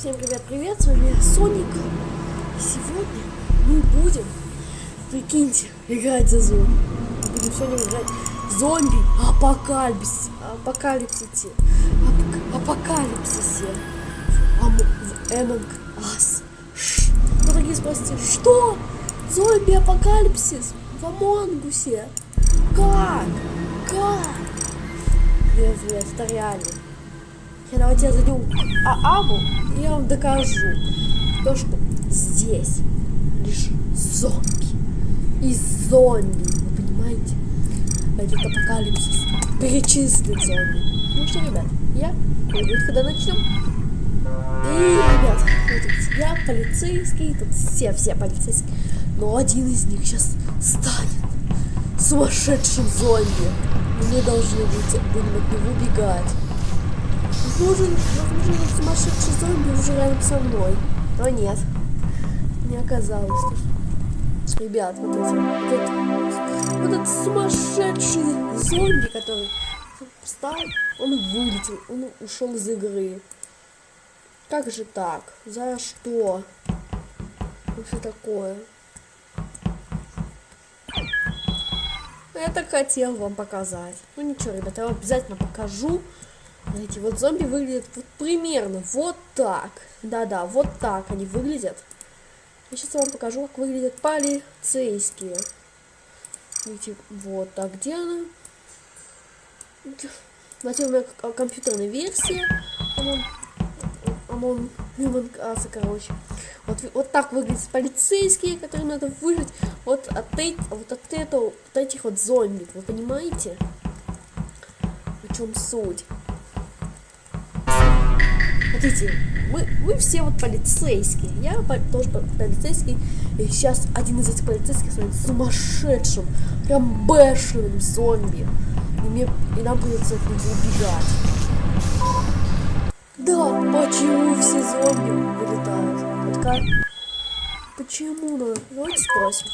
Всем привет, привет, с вами Соник. Сегодня мы будем, прикиньте, играть за зомби. Будем сегодня играть зомби апокалипсис, апокалипсисе, ап апокалипсисе в Among Us. Ну, дорогие спросите, что? Зомби апокалипсис в Амонгусе? Как? Как? Нет, нет, это реально. Я давайте зайду а Абу, и я вам докажу то, что здесь лишь зомби. И зомби, вы понимаете? Этот апокалипсис перечислит зомби. Ну что, ребят, я пойду, когда начнем. И, ребят, вот я полицейский, тут все-все полицейские, но один из них сейчас станет сумасшедшим зомби. Мы должны будем от него убегать. Возможно, возможно, сумасшедший зомби уже рядом со мной. Но нет. Не оказалось. Ребят, вот эти, вот этот, вот этот сумасшедший зомби, который встал, он вылетел, он ушел из игры. Как же так? За что? Что такое? Я так хотел вам показать. Ну ничего, ребята, я обязательно покажу. Знаете, вот зомби выглядят вот примерно вот так. Да-да, вот так они выглядят. Я сейчас вам покажу, как выглядят полицейские. Видите, вот так, где она? Знаете, у меня компьютерная версия. Human Class, короче. Вот, вот так выглядят полицейские, которые надо выжить вот от, вот от этого, от этих вот зомби. Вы понимаете? В чем суть? Смотрите, мы, мы все вот полицейские. Я тоже полицейский. И сейчас один из этих полицейских станет сумасшедшим, прям бешеным зомби. И, мне, и нам придется от него убегать. Да, почему все зомби вылетают? Почему? Ну, давайте спросим.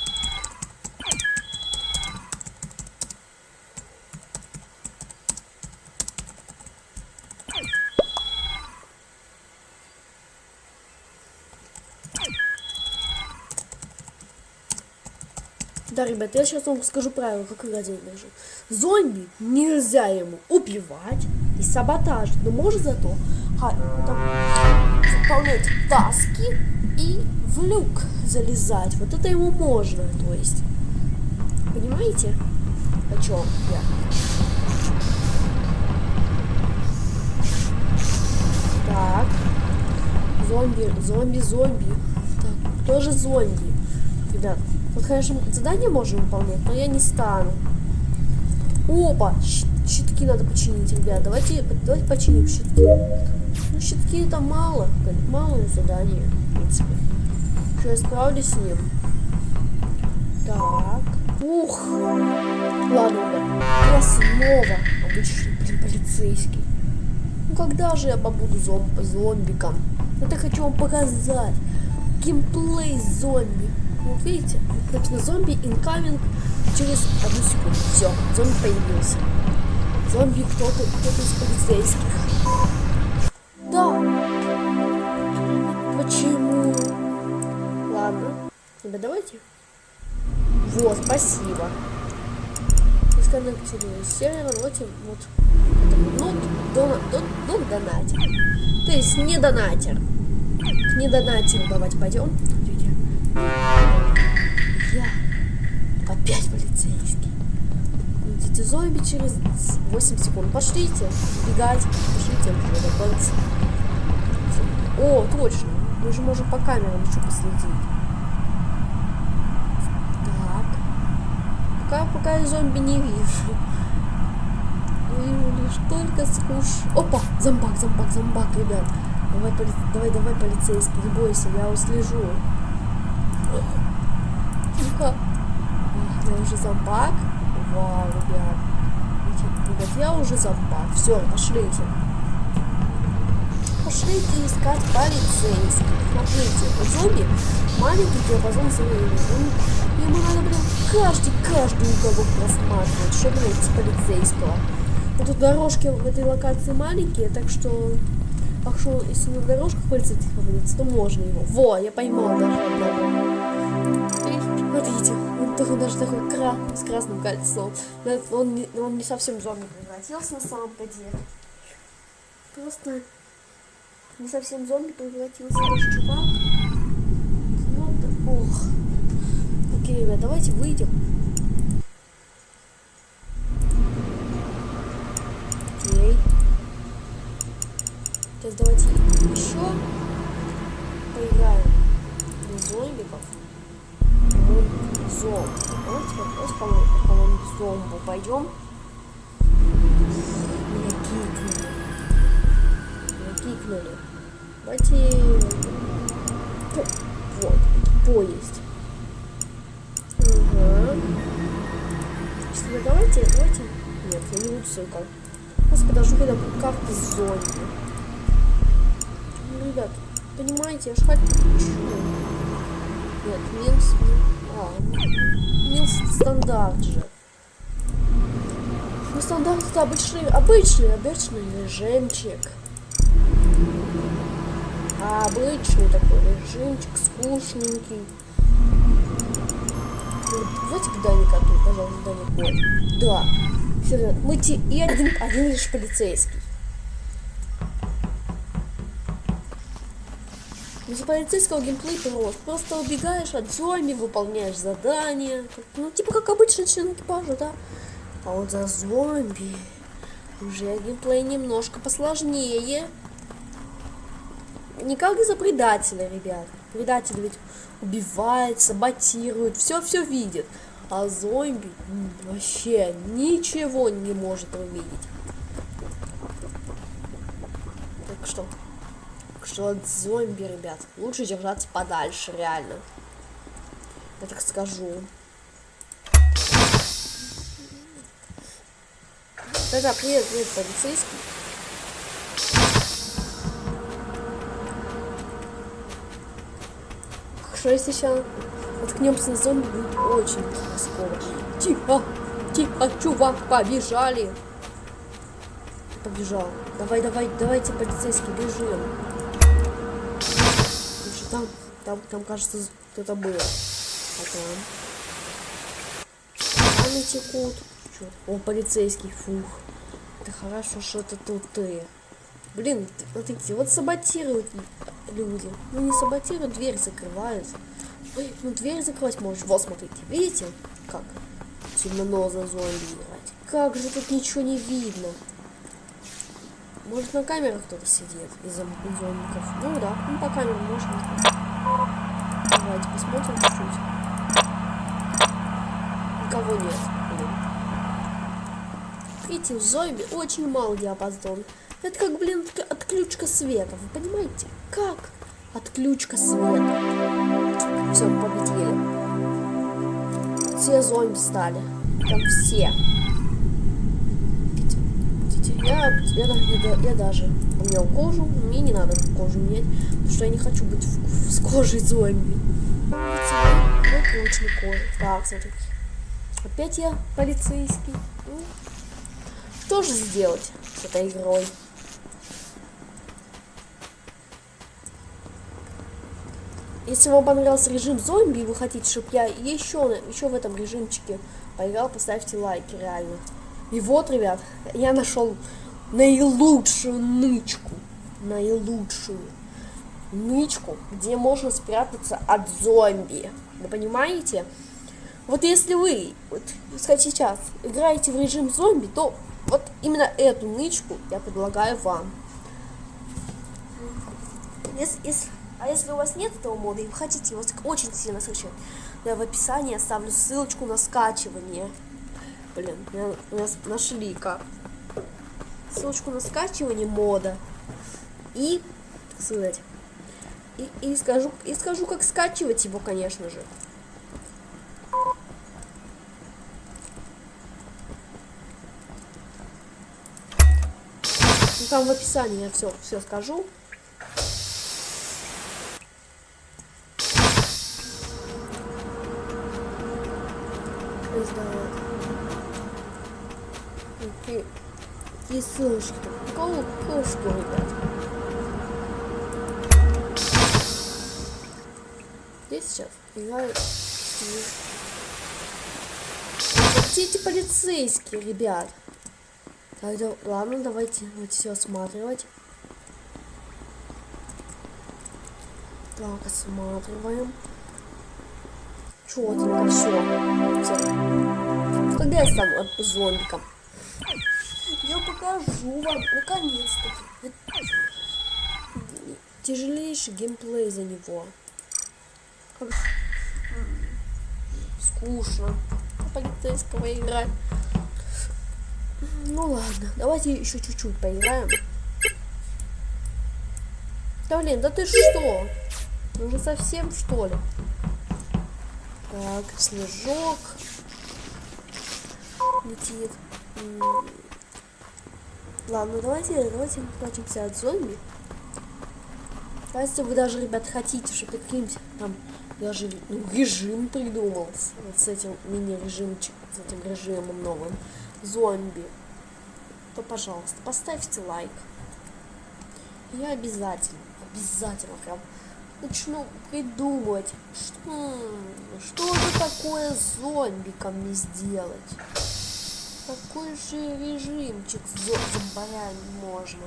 Да, ребят, я сейчас вам скажу правила, как играть даже. Зомби нельзя ему убивать и саботажить, но может зато а, там, выполнять таски и в люк залезать. Вот это ему можно, то есть. Понимаете, о чем я? Так. Зомби, зомби, зомби. Так, тоже зомби. Ребят, вот, конечно, задание можем выполнять, но я не стану. Опа! Щитки надо починить, ребят. Давайте, давайте починим щитки. Ну, щитки это мало. Малое задание, в принципе. Что я справлюсь с ним. Так. Ух. Ладно, ребят. Я снова обычный, блин, полицейский. Ну, когда же я побуду зом зомбиком? Это хочу вам показать. Геймплей зомби. Вот видите, написано зомби incoming через одну секунду. Все, зомби появился. Зомби кто-то кто, -то, из полицейских. Да. Почему? Ладно. Ребят, давайте. Вот, спасибо. Сконнектировали сервер, давайте вот. Ну, дона, дон, дон донатер. То есть не донатер. Не донатеру давайте пойдем. Я опять полицейский. Идите зомби через 8 секунд. Пошлите бегать. Пошлите готовиться. О, точно. Мы же можем по камерам еще последить. Так. Пока, пока я зомби не вижу. Вижу лишь только скуш. Опа! Зомбак, зомбак, зомбак, ребят. Давай, поли... давай, давай, полицейский, не бойся, я услежу. Тихо. Я уже зомбак. Вау, ребят. Ребят, я уже зомбак. Все, пошлите. Пошлите искать полицейских. Смотрите, у зомби маленький диапазон зрения. Ему надо, блин, каждый, каждый уголок просматривать, чтобы найти полицейского. Но тут дорожки в этой локации маленькие, так что Так что, если на дорожках полицейских попадется, то можно его. Во, я поймал даже одного. Смотрите, такой даже такой кра с красным кольцом. Но он, не, он не совсем зомби превратился на самом-то деле. Просто не совсем зомби превратился наш чувак. Ну, ох. Окей, ребят, давайте выйдем. Окей. Сейчас давайте еще поиграем в зомбиков. По-моему, зомб. Давайте вопрос, по-моему, по-моему, зомбу пойдем. Меня кикнули. Меня кикнули. Давайте... Вот, поезд. Ага. Что, давайте, давайте... Нет, я не буду ссылка. Просто подожду, когда будет карта зомби. Ну, ребят, понимаете, я ж хочу... Нет, Минс... А, Минс стандарт же. Ну, стандарт это обычный, обычный, обычный режимчик. А обычный такой режимчик, скучненький. Давайте к Дане коту, пожалуйста, Дане кот. Да. Все, мы те, и один, один лишь полицейский. Из полицейского геймплей прост. Просто убегаешь от зомби, выполняешь задания. Ну, типа как обычный член экипажа, да? А вот за зомби уже геймплей немножко посложнее. Не как за предателя, ребят. Предатель ведь убивает, саботирует, все-все видит. А зомби вообще ничего не может увидеть. Так что что от зомби, ребят, лучше держаться подальше, реально. Я так скажу. Да-да, привет, привет, полицейский. Что если сейчас наткнемся на зомби, будет очень рисково. Тихо, тихо, чувак, побежали. Побежал. Давай, давай, давайте, полицейский, бежим там, там, там, кажется, кто-то был. Потом. Они текут. Чё? О, полицейский, фух. Это хорошо, что это тут ты. Блин, смотрите, вот саботируют люди. Ну не саботируют, дверь закрывают. Ой, ну дверь закрывать можешь. Вот, смотрите, видите, как темно за зомби играть. Как же тут ничего не видно. Может на камерах кто-то сидит из зомбиков? Ну да, ну по камерам можно. Давайте посмотрим чуть-чуть. Никого нет. Блин. Видите, у зомби очень мало диапазон. Это как, блин, отключка света. Вы понимаете? Как отключка света? Все, победили. Все зомби стали. Там все. Я, я, я, я даже поменял кожу. Мне не надо кожу менять, потому что я не хочу быть в, в, с кожей зомби. Выключили кожу. Так, смотри. Опять я полицейский. Ну, что же сделать с этой игрой? Если вам понравился режим зомби, и вы хотите, чтобы я еще, еще в этом режимчике поиграл, поставьте лайки, реально. И вот, ребят, я нашел наилучшую нычку. Наилучшую нычку, где можно спрятаться от зомби. Вы понимаете? Вот если вы, вот, сказать сейчас, играете в режим зомби, то вот именно эту нычку я предлагаю вам. Если, если, а если у вас нет этого мода и вы хотите его очень сильно скачать, я в описании оставлю ссылочку на скачивание. Блин, нас нашли как. Ссылочку на скачивание мода. И, сказать, и, и скажу, и скажу, как скачивать его, конечно же. Ну, там в описании я все, все скажу. Издавать кисушки. Какого кошку убрать? Здесь сейчас играю. Хотите полицейские, ребят? Тогда, ладно, давайте вот все осматривать. Так, осматриваем. Чего Четенько все. Когда я сам зомбиком. Я покажу вам, наконец-таки. Тяжелейший геймплей за него. Скучно. Полицейского играть. Ну ладно, давайте еще чуть-чуть поиграем. Да блин, да ты что? Ну уже совсем что ли? Так, снежок летит. Ладно, давайте, давайте прячемся от зомби. Если вы даже, ребят, хотите, чтобы каким-нибудь там даже ну, режим придумал вот с этим мини-режимчик, с этим режимом новым зомби, то, пожалуйста, поставьте лайк. Я обязательно, обязательно прям начну придумывать, что, что же такое зомбиком мне сделать. Какой же режимчик с зомбарями можно.